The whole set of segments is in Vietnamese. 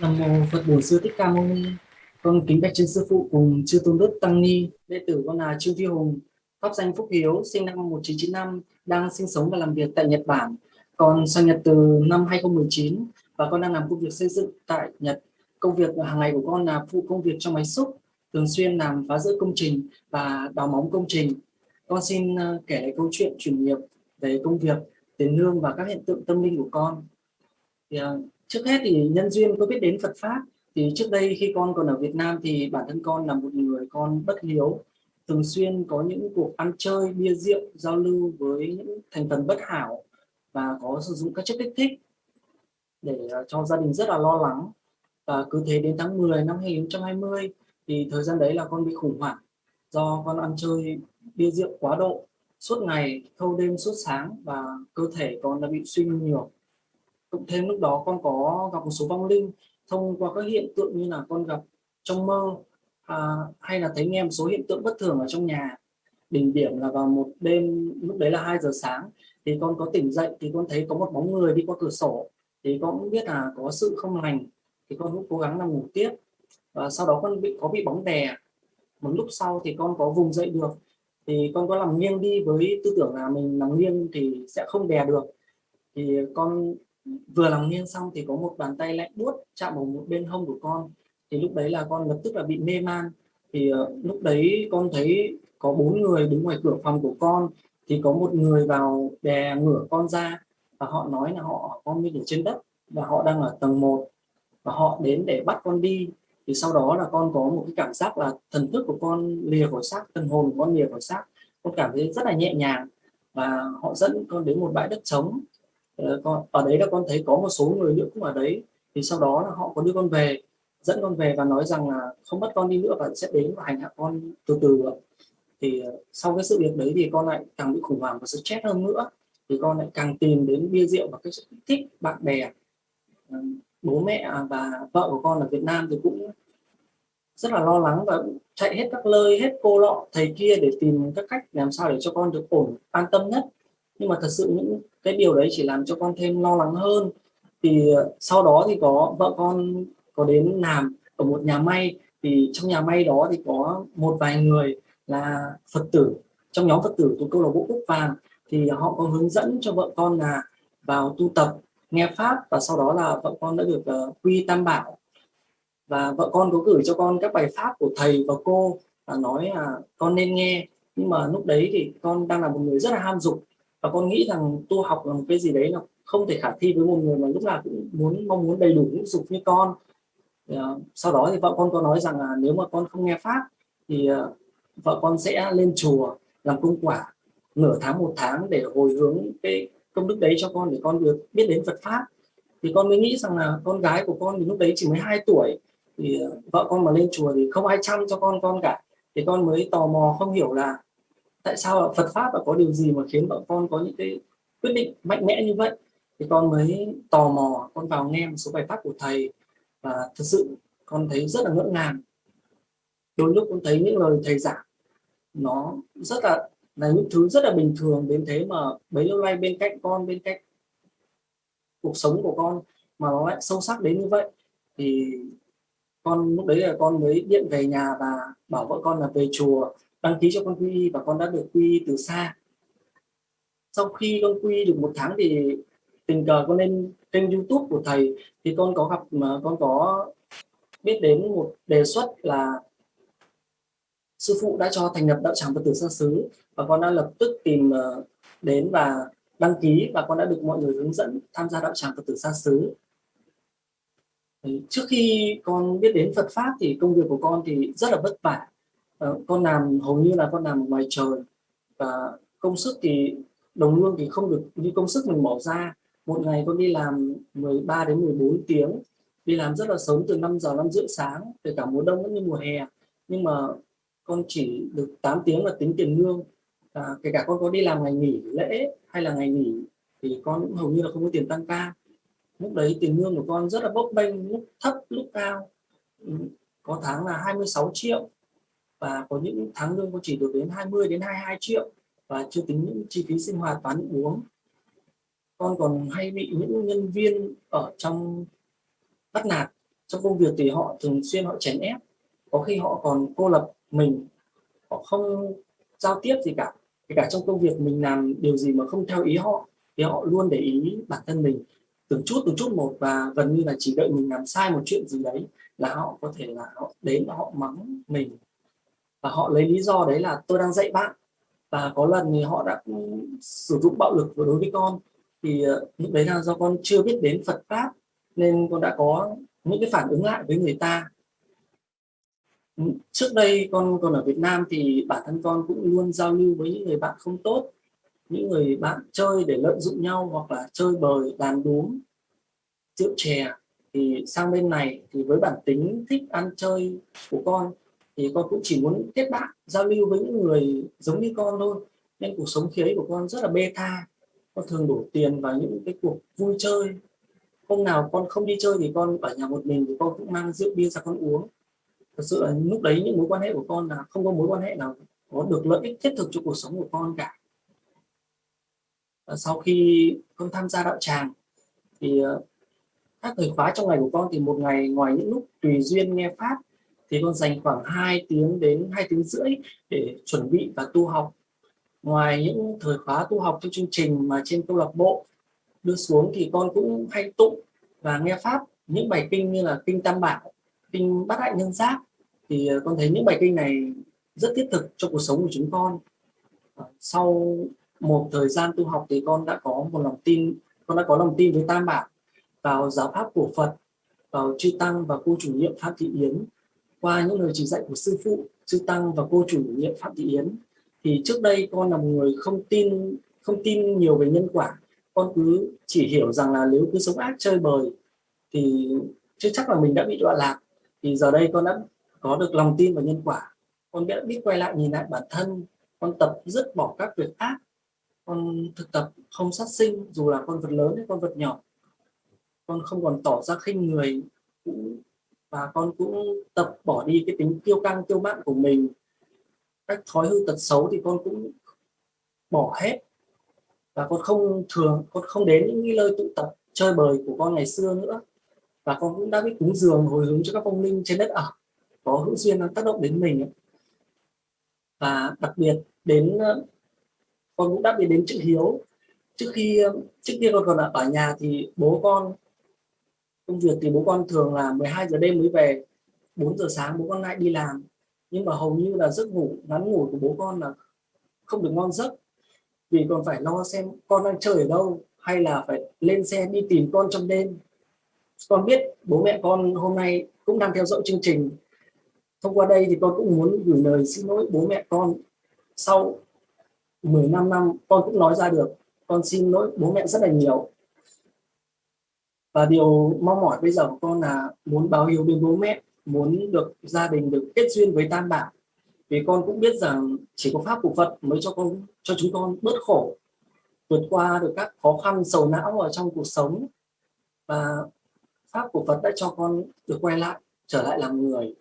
Nam mô Phật Bổn Sư Thích Ca Mâu Ni. Con kính bạch trên sư phụ cùng chư tôn đức tăng ni. Đệ tử con là Trương Phi Hùng, pháp danh Phúc Hiếu, sinh năm 1995, đang sinh sống và làm việc tại Nhật Bản. Con sang Nhật từ năm 2019 và con đang làm công việc xây dựng tại Nhật. Công việc hàng ngày của con là phụ công việc trong máy xúc, thường xuyên làm phá rỡ công trình và đào móng công trình. Con xin ờ, kể lại câu chuyện chuyển nghiệp về công việc, tiền lương và các hiện tượng tâm linh của con. Thì, ờ, trước hết thì nhân duyên có biết đến Phật pháp. Thì trước đây khi con còn ở Việt Nam thì bản thân con là một người con bất hiếu, thường xuyên có những cuộc ăn chơi, bia rượu, giao lưu với những thành phần bất hảo và có sử dụng các chất kích thích để ờ, cho gia đình rất là lo lắng. Và cứ thế đến tháng 10 năm 2020 thì thời gian đấy là con bị khủng hoảng do con ăn chơi, bia rượu quá độ. Suốt ngày, thâu đêm, suốt sáng và cơ thể con đã bị suy nhiều cộng thêm lúc đó con có gặp một số vong linh thông qua các hiện tượng như là con gặp trong mơ à, hay là thấy nghe một số hiện tượng bất thường ở trong nhà. Đỉnh điểm là vào một đêm lúc đấy là 2 giờ sáng thì con có tỉnh dậy thì con thấy có một bóng người đi qua cửa sổ. Thì con cũng biết là có sự không lành thì con cũng cố gắng nằm ngủ tiếp. Và sau đó con bị có bị bóng đè. Một lúc sau thì con có vùng dậy được. Thì con có làm nghiêng đi với tư tưởng là mình nằm nghiêng thì sẽ không đè được. Thì con vừa lòng nghiêng xong thì có một bàn tay lạnh buốt chạm vào một bên hông của con. Thì lúc đấy là con lập tức là bị mê man. Thì uh, lúc đấy con thấy có bốn người đứng ngoài cửa phòng của con. Thì có một người vào đè ngửa con ra và họ nói là họ con bị ở trên đất và họ đang ở tầng 1 và họ đến để bắt con đi. Thì sau đó là con có một cái cảm giác là thần thức của con lìa khỏi xác thần hồn của con lìa khỏi xác. Con cảm thấy rất là nhẹ nhàng và họ dẫn con đến một bãi đất trống. Ờ, con, ở đấy là con thấy có một số người nữa cũng ở đấy. Thì sau đó là họ có đưa con về, dẫn con về và nói rằng là không bắt con đi nữa và sẽ đến và hành hạ con từ từ thì ờ, sau cái sự việc đấy thì con lại càng bị khủng hoảng và stress hơn nữa. Thì con lại càng tìm đến bia rượu và cái sự thích bạn bè. Ờ, bố mẹ à, và vợ của con ở Việt Nam thì cũng rất là lo lắng và chạy hết các nơi hết cô lọ, thầy kia để tìm các cách làm sao để cho con được ổn, an tâm nhất. Nhưng mà thật sự những cái điều đấy chỉ làm cho con thêm lo lắng hơn. Thì ờ, sau đó thì có vợ con có đến làm ở một nhà may. Thì trong nhà may đó thì có một vài người là Phật tử. Trong nhóm Phật tử thuộc câu lạc bộ Cúc Vàng thì họ có hướng dẫn cho vợ con là vào tu tập nghe pháp và sau đó là vợ con đã được uh, quy tam bảo. Và vợ con có gửi cho con các bài pháp của thầy và cô và nói là con nên nghe. Nhưng mà lúc đấy thì con đang là một người rất là ham dục và con nghĩ rằng tu học là một cái gì đấy là không thể khả thi với một người mà lúc nào cũng muốn, mong muốn đầy đủ những dục như con. Ờ, sau đó thì vợ con có nói rằng là nếu mà con không nghe pháp thì ờ, vợ con sẽ lên chùa làm công quả nửa tháng, một tháng để hồi hướng cái công đức đấy cho con để con được biết đến Phật pháp. Thì con mới nghĩ rằng là con gái của con thì lúc đấy chỉ mới 2 tuổi thì ờ, vợ con mà lên chùa thì không ai chăm cho con con cả. Thì con mới tò mò không hiểu là tại sao Phật pháp và có điều gì mà khiến vợ con có những cái quyết định mạnh mẽ như vậy? Thì con mới tò mò, con vào nghe một số bài pháp của thầy và thật sự con thấy rất là ngỡ ngàng. Đôi lúc con thấy những lời thầy giảng, nó rất là là những thứ rất là bình thường đến thế mà bấy lâu nay bên cạnh con, bên cạnh cuộc sống của con mà nó lại sâu sắc đến như vậy, thì con lúc đấy là con mới điện về nhà và bảo vợ con là về chùa đăng ký cho con quy và con đã được quy từ xa. Sau khi con quy được một tháng thì tình cờ con lên kênh youtube của thầy, thì con có gặp mà con có biết đến một đề xuất là sư phụ đã cho thành lập đạo tràng Phật tử xa xứ và con đã lập tức tìm ờ, đến và đăng ký và con đã được mọi người hướng dẫn tham gia đạo tràng Phật tử xa xứ. Trước khi con biết đến Phật pháp thì công việc của con thì rất là vất vả. Ờ, con làm hầu như là con làm ngoài trời. Và công sức thì đồng lương thì không được như công sức mình bỏ ra một ngày con đi làm 13 đến 14 tiếng. Đi làm rất là sớm từ 5 giờ 5 rưỡi sáng kể cả mùa đông cũng như mùa hè. Nhưng mà con chỉ được 8 tiếng là tính tiền lương. À, kể cả con có đi làm ngày nghỉ lễ hay là ngày nghỉ thì con cũng hầu như là không có tiền tăng ca. Lúc đấy tiền lương của con rất là bốc bênh lúc thấp lúc cao. Ừ, có tháng là 26 triệu và có những tháng lương có chỉ được đến 20 đến 22 triệu và chưa tính những chi phí sinh hoạt và ăn uống. Con còn hay bị những nhân viên ở trong bắt nạt. Trong công việc thì họ thường xuyên họ chèn ép. Có khi họ còn cô lập mình. Họ không giao tiếp gì cả. Kể cả trong công việc mình làm điều gì mà không theo ý họ, thì họ luôn để ý bản thân mình từng chút từng chút một và gần như là chỉ đợi mình làm sai một chuyện gì đấy là họ có thể là họ đến họ mắng mình và họ lấy lý do đấy là tôi đang dạy bạn. Và có lần thì họ đã sử dụng bạo lực đối với con. Thì ờ, lúc đấy là do con chưa biết đến Phật pháp, nên con đã có những cái phản ứng lại với người ta. Trước đây con còn ở Việt Nam thì bản thân con cũng luôn giao lưu với những người bạn không tốt, những người bạn chơi để lợi dụng nhau hoặc là chơi bời, đàn đúm, rượu chè. Thì sang bên này thì với bản tính thích ăn chơi của con thì con cũng chỉ muốn kết bạn, giao lưu với những người giống như con thôi. Nên cuộc sống khi ấy của con rất là bê tha. Con thường đổ tiền vào những cái cuộc vui chơi. Hôm nào con không đi chơi thì con ở nhà một mình thì con cũng mang rượu bia ra con uống. Thật sự là lúc đấy những mối quan hệ của con là không có mối quan hệ nào có được lợi ích thiết thực cho cuộc sống của con cả. Và sau khi con tham gia đạo tràng thì ờ, các thời khóa trong ngày của con thì một ngày ngoài những lúc tùy duyên nghe pháp thì con dành khoảng 2 tiếng đến 2 tiếng rưỡi để chuẩn bị và tu học. Ngoài những thời khóa tu học trong chương trình mà trên câu lạc bộ đưa xuống thì con cũng hay tụng và nghe pháp, những bài kinh như là kinh tam bảo, kinh bát hạnh nhân giác. Thì ờ, con thấy những bài kinh này rất thiết thực cho cuộc sống của chúng con. Ờ, sau một thời gian tu học thì con đã có một lòng tin, con đã có lòng tin với tam bảo, vào giáo pháp của phật, vào chư tăng và cô chủ nhiệm pháp thị yến qua những lời chỉ dạy của sư phụ, sư tăng và cô chủ nhiệm phạm thị yến. Thì trước đây con là một người không tin không tin nhiều về nhân quả. Con cứ chỉ hiểu rằng là nếu cứ sống ác chơi bời, thì chưa chắc là mình đã bị đọa lạc. Thì giờ đây con đã có được lòng tin vào nhân quả. Con đã biết quay lại nhìn lại bản thân. Con tập dứt bỏ các việc ác. Con thực tập không sát sinh, dù là con vật lớn hay con vật nhỏ. Con không còn tỏ ra khinh người, cũng và con cũng tập bỏ đi cái tính kiêu căng, kiêu mạn của mình. Cách thói hư tật xấu thì con cũng bỏ hết. Và con không thường, con không đến những lời nơi tụ tập, chơi bời của con ngày xưa nữa. Và con cũng đã biết cúng dường, hồi hướng cho các phong linh trên đất ở có hữu duyên tác động đến mình và đặc biệt đến ờ, con cũng đã biết đến chữ hiếu. Trước khi ờ, trước kia con còn ở nhà thì bố con công việc thì bố con thường là 12 giờ đêm mới về 4 giờ sáng bố con lại đi làm. Nhưng mà hầu như là giấc ngủ, ngắn ngủ của bố con là không được ngon giấc. Vì còn phải lo xem con đang chơi ở đâu, hay là phải lên xe đi tìm con trong đêm. Con biết bố mẹ con hôm nay cũng đang theo dõi chương trình. Thông qua đây thì con cũng muốn gửi lời xin lỗi bố mẹ con. Sau 15 năm, con cũng nói ra được, con xin lỗi bố mẹ rất là nhiều và điều mong mỏi bây giờ của con là muốn báo hiếu đến bố mẹ, muốn được gia đình được kết duyên với tam bảo. Vì con cũng biết rằng chỉ có pháp của Phật mới cho con, cho chúng con bớt khổ, vượt qua được các khó khăn, sầu não ở trong cuộc sống. Và pháp của Phật đã cho con được quay lại, trở lại làm người.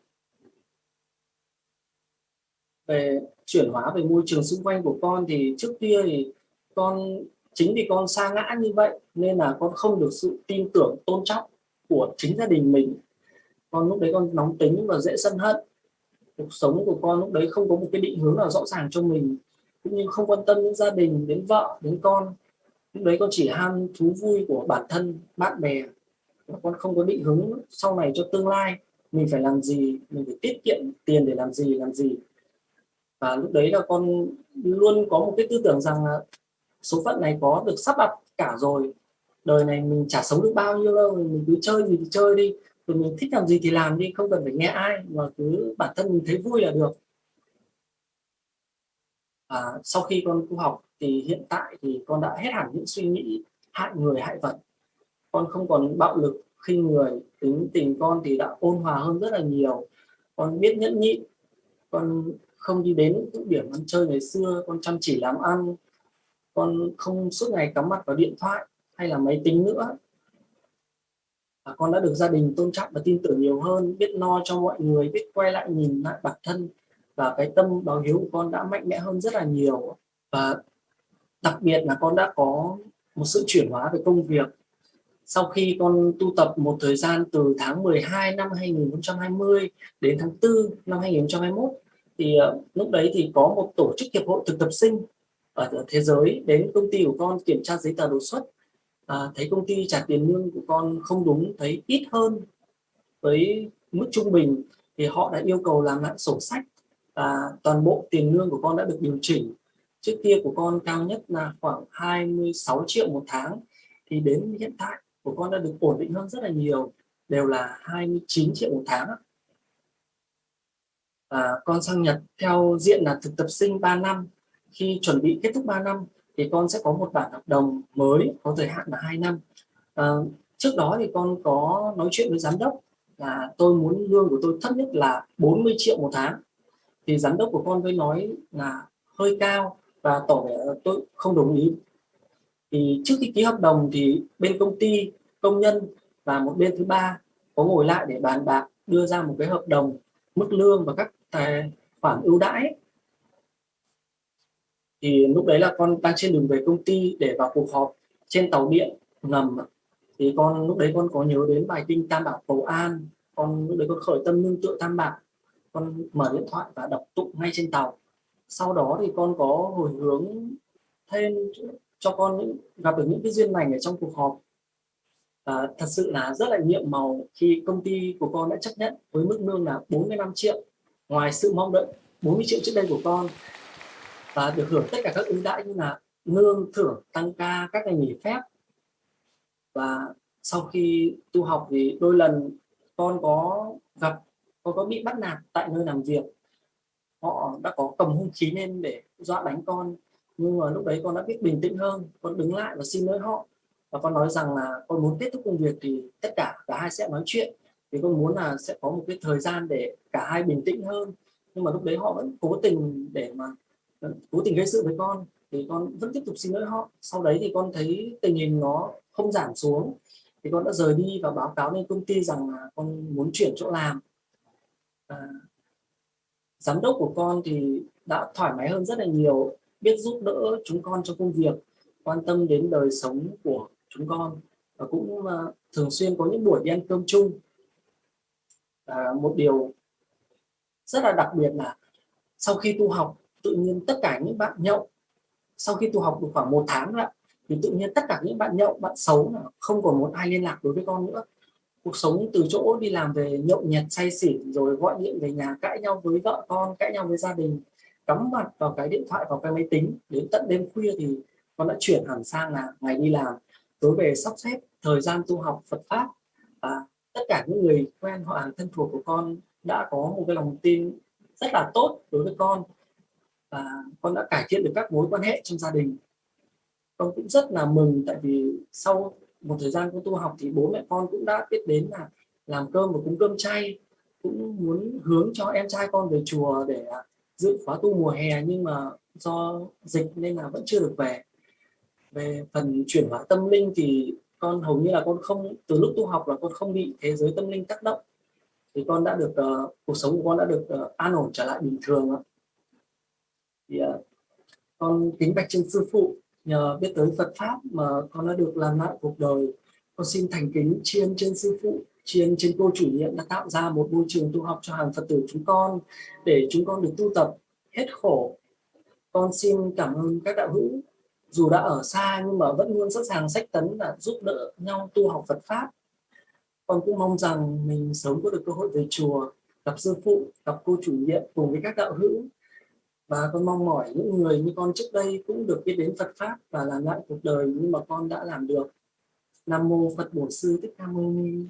Về chuyển hóa về môi trường xung quanh của con thì trước kia thì con chính vì con sa ngã như vậy nên là con không được sự tin tưởng, tôn trọng của chính gia đình mình. Con lúc đấy con nóng tính và dễ sân hận. Cuộc sống của con lúc đấy không có một cái định hướng nào rõ ràng cho mình. Cũng như không quan tâm đến gia đình, đến vợ, đến con. Lúc đấy con chỉ ham thú vui của bản thân, bạn bè. Con không có định hướng sau này cho tương lai. Mình phải làm gì? Mình phải tiết kiệm tiền để làm gì làm gì? Và lúc đấy là con luôn có một cái tư tưởng rằng là số phận này có được sắp đặt cả rồi. Đời này mình chả sống được bao nhiêu đâu mình cứ chơi gì thì chơi đi. Rồi mình thích làm gì thì làm đi không cần phải nghe ai mà cứ bản thân mình thấy vui là được. À, sau khi con tu học thì hiện tại thì con đã hết hẳn những suy nghĩ hại người hại vật. Con không còn bạo lực khinh người tính tình con thì đã ôn hòa hơn rất là nhiều. Con biết nhẫn nhịn con không đi đến những điểm ăn chơi ngày xưa con chăm chỉ làm ăn con không suốt ngày cắm mặt vào điện thoại hay là máy tính nữa. Và con đã được gia đình tôn trọng và tin tưởng nhiều hơn biết lo cho mọi người biết quay lại nhìn lại bản thân. Và cái tâm báo hiếu của con đã mạnh mẽ hơn rất là nhiều. Và đặc biệt là con đã có một sự chuyển hóa về công việc. Sau khi con tu tập một thời gian từ tháng 12 năm 2020 đến tháng 4 năm 2021 thì uh, lúc đấy thì có một tổ chức hiệp hội thực tập sinh ở thế giới. Đến công ty của con kiểm tra giấy tờ đột xuất à, thấy công ty trả tiền lương của con không đúng thấy ít hơn với mức trung bình thì họ đã yêu cầu làm lại sổ sách và toàn bộ tiền lương của con đã được điều chỉnh. Trước kia của con cao nhất là khoảng 26 triệu một tháng thì đến hiện tại của con đã được ổn định hơn rất là nhiều đều là 29 triệu một tháng. Và con sang Nhật theo diện là thực tập sinh 3 năm khi chuẩn bị kết thúc 3 năm thì con sẽ có một bản hợp đồng mới có thời hạn là 2 năm. À, trước đó thì con có nói chuyện với giám đốc là tôi muốn lương của tôi thấp nhất là 40 triệu một tháng. Thì giám đốc của con với nói là hơi cao và tỏ vẻ tôi không đồng ý. Thì trước khi ký hợp đồng thì bên công ty công nhân và một bên thứ ba có ngồi lại để bàn bạc đưa ra một cái hợp đồng mức lương và các tài khoản ưu đãi thì lúc đấy là con đang trên đường về công ty để vào cuộc họp trên tàu điện ngầm. Thì con, lúc đấy con có nhớ đến bài kinh tam bảo cầu an. Con, lúc đấy con khởi tâm nương tựa tam bảo. Con mở điện thoại và đọc tụng ngay trên tàu. Sau đó thì con có hồi hướng thêm cho con những, gặp được những cái duyên lành ở trong cuộc họp. Và thật sự là rất là nhiệm màu khi công ty của con đã chấp nhận với mức lương là 45 triệu. Ngoài sự mong đợi 40 triệu trước đây của con và được hưởng tất cả các ưu đãi như là lương, thưởng, tăng ca, các ngày nghỉ phép. Và sau khi tu học thì đôi lần con có gặp, con có bị bắt nạt tại nơi làm việc. Họ đã có cầm hung khí lên để dọa đánh con. Nhưng mà lúc đấy con đã biết bình tĩnh hơn, con đứng lại và xin lỗi họ. Và con nói rằng là con muốn kết thúc công việc thì tất cả cả hai sẽ nói chuyện. Thì con muốn là sẽ có một cái thời gian để cả hai bình tĩnh hơn. Nhưng mà lúc đấy họ vẫn cố tình để mà Vâng, cố tình gây sự với con thì con vẫn tiếp tục xin lỗi họ. Sau đấy thì con thấy tình hình nó không giảm xuống thì con đã rời đi và báo cáo lên công ty rằng là con muốn chuyển chỗ làm. À, giám đốc của con thì đã thoải mái hơn rất là nhiều biết giúp đỡ chúng con trong công việc quan tâm đến đời sống của chúng con và cũng uh, thường xuyên có những buổi đi ăn cơm chung. À, một điều rất là đặc biệt là sau khi tu học tự nhiên tất cả những bạn nhậu, sau khi tu học được khoảng một tháng rồi thì tự nhiên tất cả những bạn nhậu, bạn xấu là không còn muốn ai liên lạc đối với con nữa. Cuộc sống từ chỗ đi làm về nhậu nhẹt, say xỉn, rồi gọi điện về nhà cãi nhau với vợ con, cãi nhau với gia đình, cắm mặt vào cái điện thoại, vào cái máy tính. Đến tận đêm khuya thì con đã chuyển hẳn sang là ngày đi làm. Tối về sắp xếp thời gian tu học Phật pháp, và tất cả những người quen họ hàng thân thuộc của con đã có một cái lòng tin rất là tốt đối với con và con đã cải thiện được các mối quan hệ trong gia đình. Con cũng rất là mừng tại vì sau một thời gian con tu học thì bố mẹ con cũng đã biết đến là làm cơm và cúng cơm chay cũng muốn hướng cho em trai con về chùa để à, dự khóa tu mùa hè nhưng mà do dịch nên là vẫn chưa được về. Về phần chuyển hóa tâm linh thì con hầu như là con không từ lúc tu học là con không bị thế giới tâm linh tác động. Thì con đã được uh, cuộc sống của con đã được uh, an ổn trở lại bình thường thì uh, con kính bạch trên sư phụ nhờ biết tới Phật pháp mà con đã được làm lại cuộc đời. Con xin thành kính tri ân trên sư phụ tri ân trên cô chủ nhiệm đã tạo ra một môi trường tu học cho hàng Phật tử chúng con để chúng con được tu tập hết khổ. Con xin cảm ơn các đạo hữu dù đã ở xa nhưng mà vẫn luôn sẵn sàng sách tấn là giúp đỡ nhau tu học Phật pháp. Con cũng mong rằng mình sớm có được cơ hội về chùa gặp sư phụ gặp cô chủ nhiệm cùng với các đạo hữu và con mong mỏi những người như con trước đây cũng được biết đến Phật pháp và làm lại cuộc đời nhưng mà con đã làm được Nam mô Phật Bổn Sư Thích Ca Mâu Ni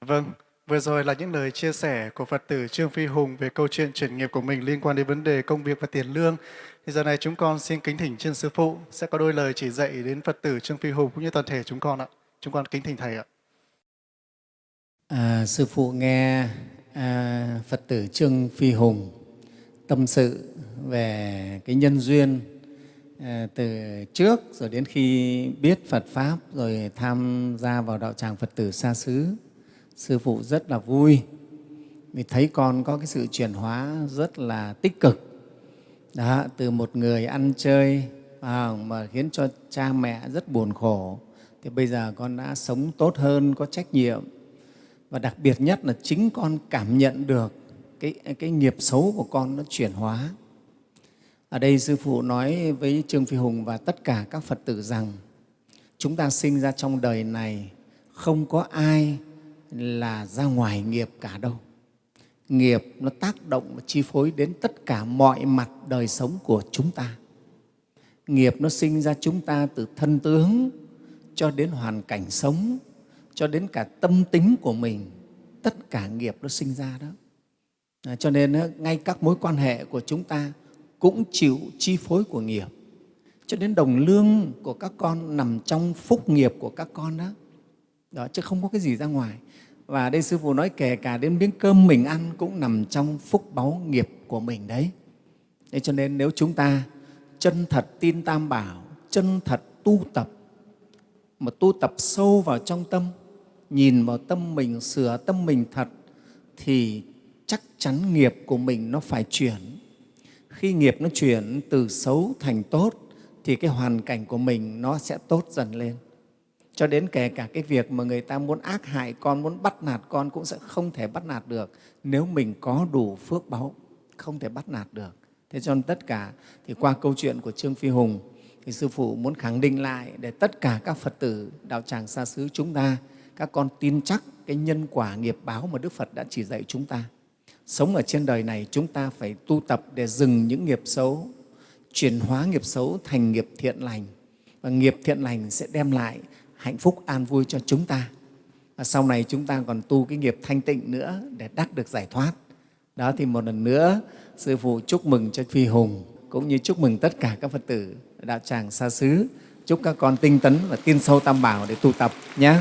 Vâng, vừa rồi là những lời chia sẻ của Phật tử Trương Phi Hùng về câu chuyện chuyển nghiệp của mình liên quan đến vấn đề công việc và tiền lương. Thì giờ này chúng con xin kính thỉnh trên Sư Phụ sẽ có đôi lời chỉ dạy đến Phật tử Trương Phi Hùng cũng như toàn thể chúng con ạ. Chúng con kính thỉnh Thầy ạ. À, sư Phụ nghe à, Phật tử Trương Phi Hùng tâm sự về cái nhân duyên à, từ trước rồi đến khi biết Phật Pháp rồi tham gia vào đạo tràng Phật tử xa xứ sư phụ rất là vui. Vì thấy con có cái sự chuyển hóa rất là tích cực. Đó, từ một người ăn chơi à, mà khiến cho cha mẹ rất buồn khổ thì bây giờ con đã sống tốt hơn, có trách nhiệm và đặc biệt nhất là chính con cảm nhận được cái, cái nghiệp xấu của con nó chuyển hóa. Ở đây Sư Phụ nói với Trương Phi Hùng và tất cả các Phật tử rằng chúng ta sinh ra trong đời này không có ai là ra ngoài nghiệp cả đâu. Nghiệp nó tác động và chi phối đến tất cả mọi mặt đời sống của chúng ta. Nghiệp nó sinh ra chúng ta từ thân tướng cho đến hoàn cảnh sống, cho đến cả tâm tính của mình. Tất cả nghiệp nó sinh ra đó. À, cho nên ngay các mối quan hệ của chúng ta cũng chịu chi phối của nghiệp. Cho đến đồng lương của các con nằm trong phúc nghiệp của các con đó. đó chứ không có cái gì ra ngoài. Và đây Sư Phụ nói kể cả đến miếng cơm mình ăn cũng nằm trong phúc báu nghiệp của mình đấy. Thế cho nên nếu chúng ta chân thật tin Tam Bảo, chân thật tu tập, mà tu tập sâu vào trong tâm, nhìn vào tâm mình, sửa tâm mình thật, thì chắc chắn nghiệp của mình nó phải chuyển. Khi nghiệp nó chuyển từ xấu thành tốt, thì cái hoàn cảnh của mình nó sẽ tốt dần lên cho đến kể cả cái việc mà người ta muốn ác hại con, muốn bắt nạt con cũng sẽ không thể bắt nạt được nếu mình có đủ phước báu, không thể bắt nạt được. Thế cho nên tất cả thì qua câu chuyện của Trương Phi Hùng thì Sư Phụ muốn khẳng định lại để tất cả các Phật tử đạo tràng xa xứ chúng ta, các con tin chắc cái nhân quả nghiệp báo mà Đức Phật đã chỉ dạy chúng ta. Sống ở trên đời này chúng ta phải tu tập để dừng những nghiệp xấu, chuyển hóa nghiệp xấu thành nghiệp thiện lành. Và nghiệp thiện lành sẽ đem lại hạnh phúc an vui cho chúng ta. Và sau này chúng ta còn tu cái nghiệp thanh tịnh nữa để đắc được giải thoát. Đó thì một lần nữa, Sư Phụ chúc mừng cho Phi Hùng, cũng như chúc mừng tất cả các Phật tử đạo tràng xa xứ. Chúc các con tinh tấn và tin sâu Tam Bảo để tu tập nhé.